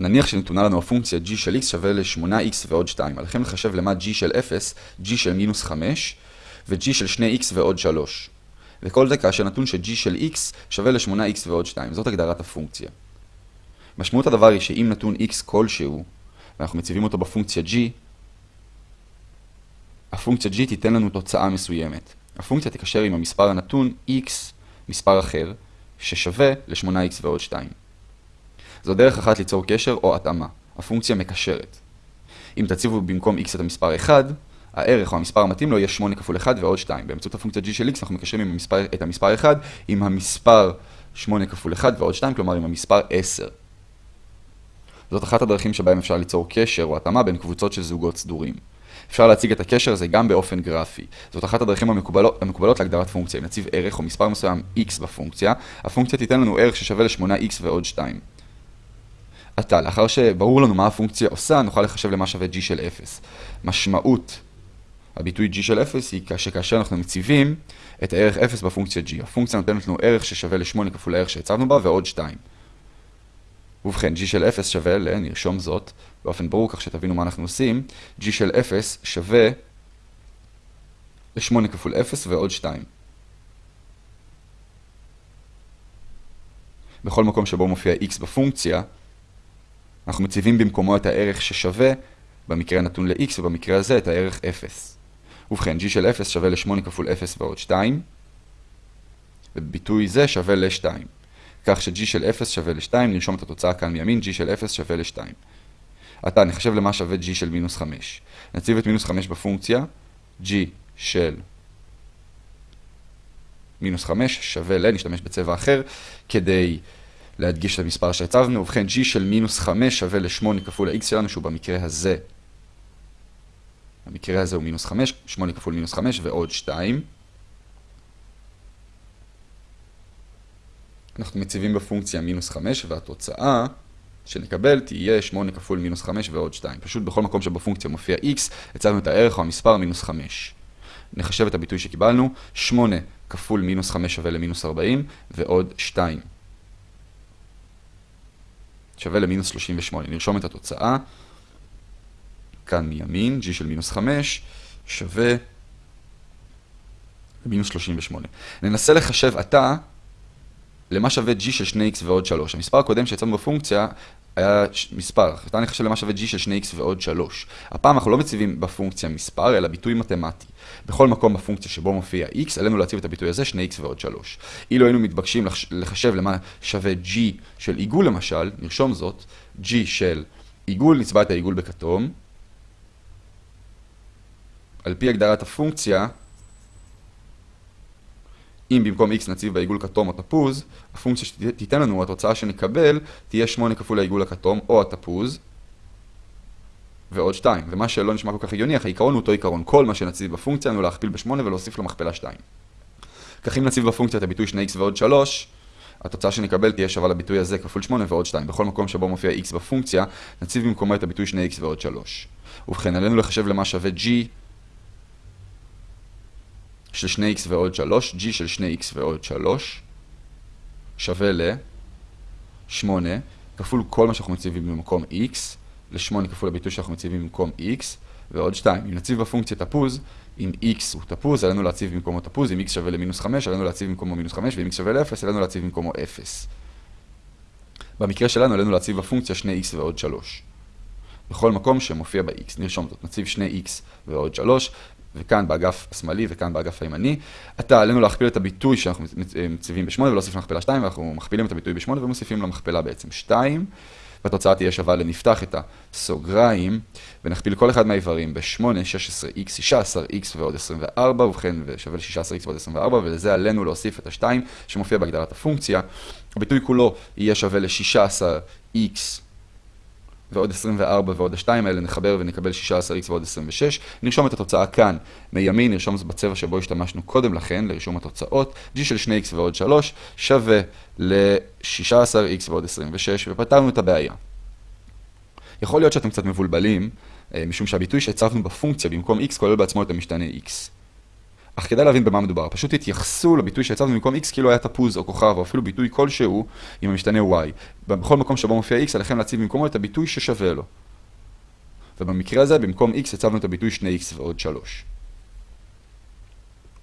נניח שנתונה לנו הפונקציה g של x שווה ל-8x ועוד 2. עליכם לחשב למה g של 0, g של מינוס 5 ו-g של 2x ועוד 3. וכל זה כאשר נתון ש-g של x שווה ל-8x ועוד 2. זאת הגדרת הפונקציה. משמעות הדבר היא שאם נתון x כלשהו, ואנחנו מציבים אותו בפונקציה g, הפונקציה g תיתן לנו תוצאה מסוימת. הפונקציה תקשר עם המספר הנתון x, מספר אחר, ששווה ל-8x ועוד 2. זו דרך אחת ליצור קשר או התאמה. הפונקציה מקשרת. אם תציבו במקום x את המספר 1, הערך או המספר המתאים לו יהיה 8 כפול 1 ועוד 2. באמצעות הפונקציה g של x אנחנו מקשרים עם המספר, את המספר 1 עם המספר 8 כפול 1 ועוד 2, כלומר עם המספר 10. זאת אחת הדרכים שבהם אפשר ליצור קשר או התאמה בין קבוצות של זוגות סדורים. אפשר להציג את הקשר הזה גם באופן גרפי. זאת אחת הדרכים המקובלות, המקובלות להגדרת פונקציה. אם נציב ערך או מספר מסוים x בפונקציה, הפונקציה תיתן לנו ערך ששווה ל-8x ועוד 2. עתה, לאחר שברור לנו מה הפונקציה עושה, נוכל לחשב למה שווה g של 0. משמעות הביטוי g של 0 היא שכאשר אנחנו מציבים את הערך 0 בפונקציה g. הפונקציה נותנת לנו ערך ששווה ל-8 כפול הערך שהצבנו בה ועוד 2. ובכן, g של 0 שווה ל, נרשום זאת באופן ברור כך שתבינו מה אנחנו עושים, g של 0 שווה ל-8 כפול 0 ועוד 2. בכל מקום שבו מופיע x בפונקציה, אנחנו מציבים במקומו את הערך ששווה, במקרה הנתון ל-x ובמקרה הזה את הערך 0. ובכן, g של 0 שווה ל-8 כפול 0 ועוד 2, ובביטוי זה שווה ל-2. כך ש-g של 0 שווה ל-2, נרשום את התוצאה כאן מימין, g של 0 שווה ל-2. עתה נחשב למה שווה g של מינוס 5. נציב את מינוס 5 בפונקציה, g של מינוס 5 שווה ל, נשתמש בצבע אחר, כדי להדגיש את המספר שהצבנו. ובכן, g של מינוס 5 שווה ל-8 כפול ה-x שלנו, שהוא במקרה הזה. במקרה הזה הוא מינוס 5, 8 כפול מינוס 5 ועוד 2. אנחנו מציבים בפונקציה מינוס 5, והתוצאה שנקבל תהיה 8 כפול מינוס 5 ועוד 2. פשוט בכל מקום שבפונקציה מופיע x, הצבנו את הערך או המספר מינוס 5. נחשב את הביטוי שקיבלנו, 8 כפול מינוס 5 שווה למינוס 40, ועוד 2. שווה למינוס 38. נרשום את התוצאה. כאן מימין, g של מינוס 5 שווה למינוס 38. ננסה לחשב עתה למה שווה g של 2x ועוד 3. המספר הקודם שיצאנו בפונקציה היה מספר, עתה נחשב למה שווה g של 2x ועוד 3. הפעם אנחנו לא מציבים בפונקציה מספר, אלא ביטוי מתמטי. בכל מקום בפונקציה שבו מופיע x, עלינו להציב את הביטוי הזה 2x ועוד 3. אילו היינו מתבקשים לחשב למה שווה g של עיגול למשל, נרשום זאת, g של עיגול, נצבע את העיגול בכתום. על פי הגדרת הפונקציה, אם במקום x נציב בעיגול כתום או תפוז, הפונקציה שתיתן לנו, התוצאה שנקבל, תהיה 8 כפול העיגול הכתום או התפוז, ועוד 2. ומה שלא נשמע כל כך הגיוני, אך העיקרון הוא אותו עיקרון. כל מה שנציב בפונקציה הוא להכפיל ב-8 ולהוסיף לו מכפלה 2. כך אם נציב בפונקציה את הביטוי 2x ועוד 3, התוצאה שנקבל תהיה שווה לביטוי הזה כפול 8 ועוד 2. בכל מקום שבו מופיע x בפונקציה, נציב במקומו את הביטוי 2x ועוד 3. ובכן, עלינו לחשב למה שווה g של 2x ועוד 3, g של 2x ועוד 3, שווה ל-8 כפול כל מה שאנחנו מציבים במקום x, ל-8 כפול הביטוי שאנחנו מציבים במקום x, ועוד 2. אם נציב בפונקציה תפוז, אם x הוא תפוז, עלינו להציב במקומו תפוז, אם x שווה למינוס 5, עלינו להציב במקומו מינוס 5, ואם x שווה ל-0, עלינו להציב במקומו 0. במקרה שלנו עלינו להציב בפונקציה 2x ועוד 3. בכל מקום שמופיע ב-x, נרשום זאת, נציב 2x ועוד 3, וכאן באגף השמאלי וכאן באגף הימני. עתה עלינו להכפיל את הביטוי שאנחנו מציבים ב-8 ולהוסיף למכפלה 2, ואנחנו מכפילים את הביטוי ב-8 ומוסיפים למכפלה בעצם 2. והתוצאה תהיה שווה לנפתח את הסוגריים, ונכפיל כל אחד מהאיברים ב-8, 16x, 16x ועוד 24, ובכן, ושווה ל-16x ועוד 24, ולזה עלינו להוסיף את ה-2 שמופיע בהגדרת הפונקציה. הביטוי כולו יהיה שווה ל-16x ועוד 24 ועוד ה-2 האלה נחבר ונקבל 16x ועוד 26. נרשום את התוצאה כאן מימין, נרשום זאת בצבע שבו השתמשנו קודם לכן לרישום התוצאות. g של 2x ועוד 3 שווה ל-16x ועוד 26, ופתרנו את הבעיה. יכול להיות שאתם קצת מבולבלים, משום שהביטוי שהצבנו בפונקציה במקום x כולל בעצמו את המשתנה x. אך כדאי להבין במה מדובר, פשוט תתייחסו לביטוי שהצבנו במקום x כאילו היה תפוז או כוכב או אפילו ביטוי כלשהו עם המשתנה y. בכל מקום שבו מופיע x עליכם להציב במקומו את הביטוי ששווה לו. ובמקרה הזה במקום x הצבנו את הביטוי 2x ועוד 3.